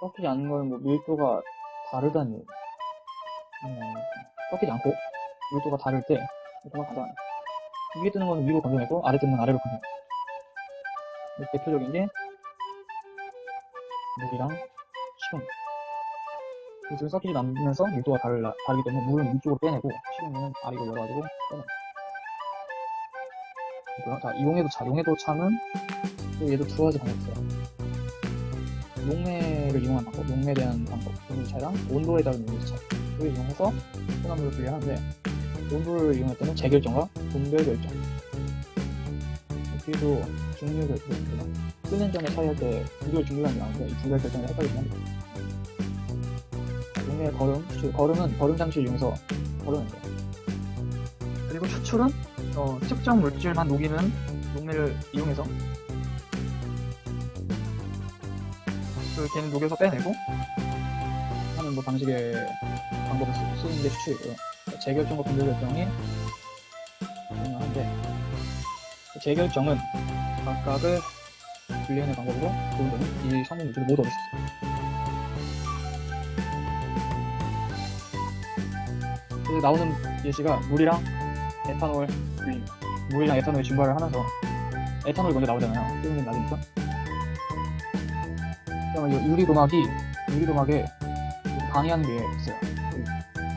섞이지 않는 거는 뭐 밀도가 다르다는 얘기. 음, 섞이지 않고 밀도가 다를 때 밀도가 가장 위에 뜨는 거는 위로 건져내고 아래 뜨는 건 아래로 건져내고 대표적인 게 물이랑 식용 이 둘이 섞이지 않으면서 밀도가 달라, 다르기 때문에 물은 위쪽으로 빼내고 식용유는 아래로 열어가지고 빼내고. 자 이용해도 차, 용해도 차는 또 얘도 두 가지 방법이 있어요 용매를 이용한 방법, 용매에 대한 방법, 용매차랑 온도에 따른 이걸 이용해서 혼합물을 분리하는데 온도를 이용할 때는 재결정과 분별 결정. 여기도 중류 결정 끄는 점에 차이할 때 분별 게 나오는데 이 분별 결정을 헷갈리면 용매의 거름, 추출, 거름은 거름 장치를 이용해서 거예요 그리고 추출은 어, 특정 물질만 녹이는 용매를 이용해서 그 걔는 녹여서 빼내고 하는 뭐 방식의 방법을 쓰- 쓰는 게 추출이고요. 재결정과 분별 결정이 중요한데 그 재결정은 각각을 분리하는 방법으로 좋은 점은 이 성분 물질을 모두 얻을 수 있어요. 그래서 나오는 예시가 물이랑 에탄올 물이랑 에탄올이 증발을 하면서 에탄올이 먼저 나오잖아요. 뜨는 이 유리도막이 유리도막에 방해하는 게 있어요.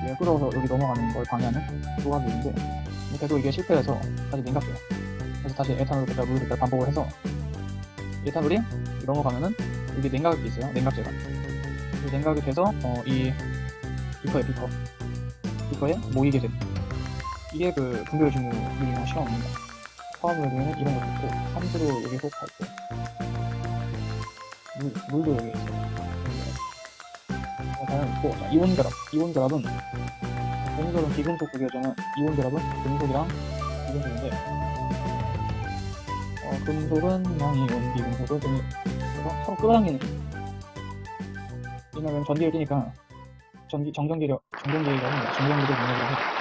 얘 끌어서 여기 넘어가는 걸 방해하는 도막이 있는데 계속 이게 실패해서 다시 냉각돼요. 그래서 다시 에탄올을 뺐다 물을 뺐다 반복을 해서 에탄올이 넘어가면은 여기 냉각이 있어요. 냉각제가. 이 냉각이 돼서 어, 이 비커에 비커 비커에 모이게 됩니다. 이게 그 분별 시험입니다. 화학물 중에는 이런 것도 있고 산수도 여기 속하 있고 물, 물도 여기 있어요. 과연 있고. 자, 이온 결합. 이온 결합은 공설은 비금속 구조정은 이온 결합은 금속이랑 비금속인데 어, 금속은 양이온 비금속은 금이 그래서 서로 끌어당기는. 힘 왜냐면 전기를 띠니까 전기 정전기력 정전기력은 정전기력 능력이라고